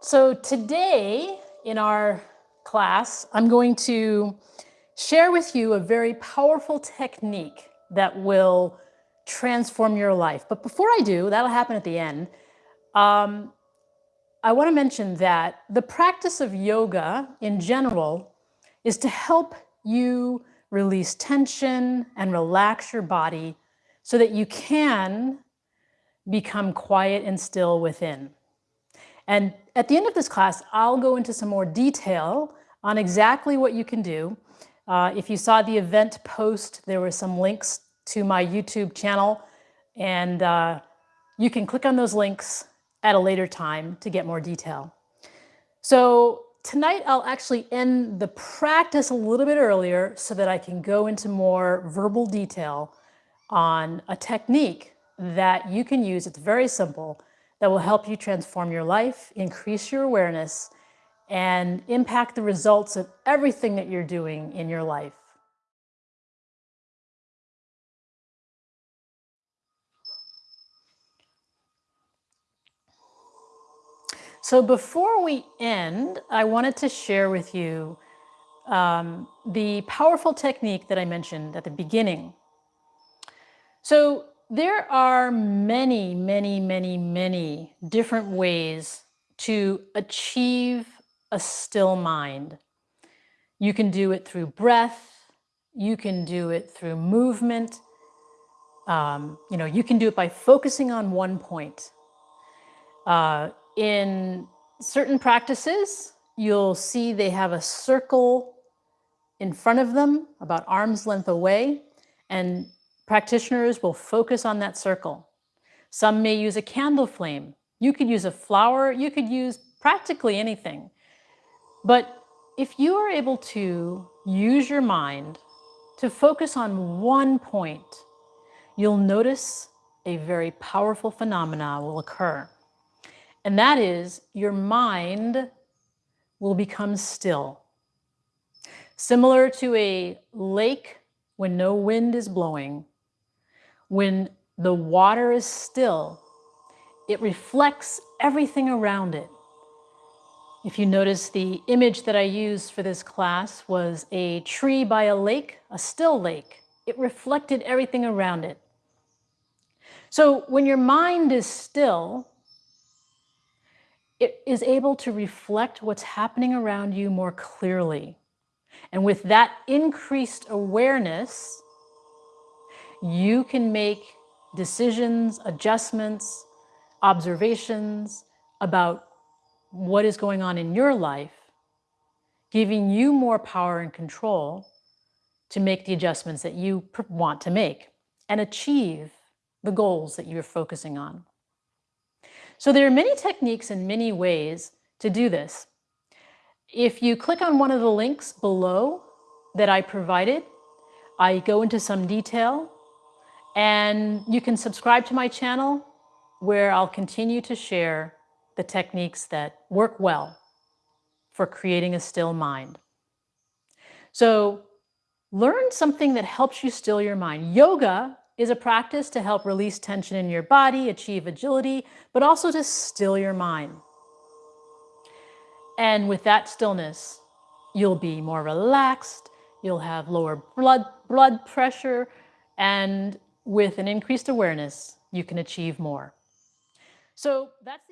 So today in our class, I'm going to share with you a very powerful technique that will transform your life. But before I do, that'll happen at the end, um, I want to mention that the practice of yoga in general is to help you release tension and relax your body so that you can become quiet and still within. And at the end of this class, I'll go into some more detail on exactly what you can do. Uh, if you saw the event post, there were some links to my YouTube channel, and uh, you can click on those links at a later time to get more detail. So tonight I'll actually end the practice a little bit earlier so that I can go into more verbal detail on a technique that you can use. It's very simple that will help you transform your life, increase your awareness, and impact the results of everything that you're doing in your life. So before we end, I wanted to share with you um, the powerful technique that I mentioned at the beginning. So there are many, many, many, many different ways to achieve a still mind. You can do it through breath. You can do it through movement. Um, you know, you can do it by focusing on one point. Uh, in certain practices, you'll see they have a circle in front of them about arm's length away, and practitioners will focus on that circle. Some may use a candle flame. You could use a flower. You could use practically anything. But if you are able to use your mind to focus on one point, you'll notice a very powerful phenomena will occur. And that is your mind will become still. Similar to a lake when no wind is blowing, when the water is still, it reflects everything around it. If you notice, the image that I used for this class was a tree by a lake, a still lake. It reflected everything around it. So when your mind is still, it is able to reflect what's happening around you more clearly. And with that increased awareness, you can make decisions, adjustments, observations about what is going on in your life, giving you more power and control to make the adjustments that you want to make and achieve the goals that you're focusing on. So there are many techniques and many ways to do this. If you click on one of the links below that I provided, I go into some detail and you can subscribe to my channel where I'll continue to share the techniques that work well for creating a still mind. So learn something that helps you still your mind. Yoga is a practice to help release tension in your body, achieve agility, but also to still your mind. And with that stillness, you'll be more relaxed, you'll have lower blood, blood pressure, and with an increased awareness, you can achieve more. So that's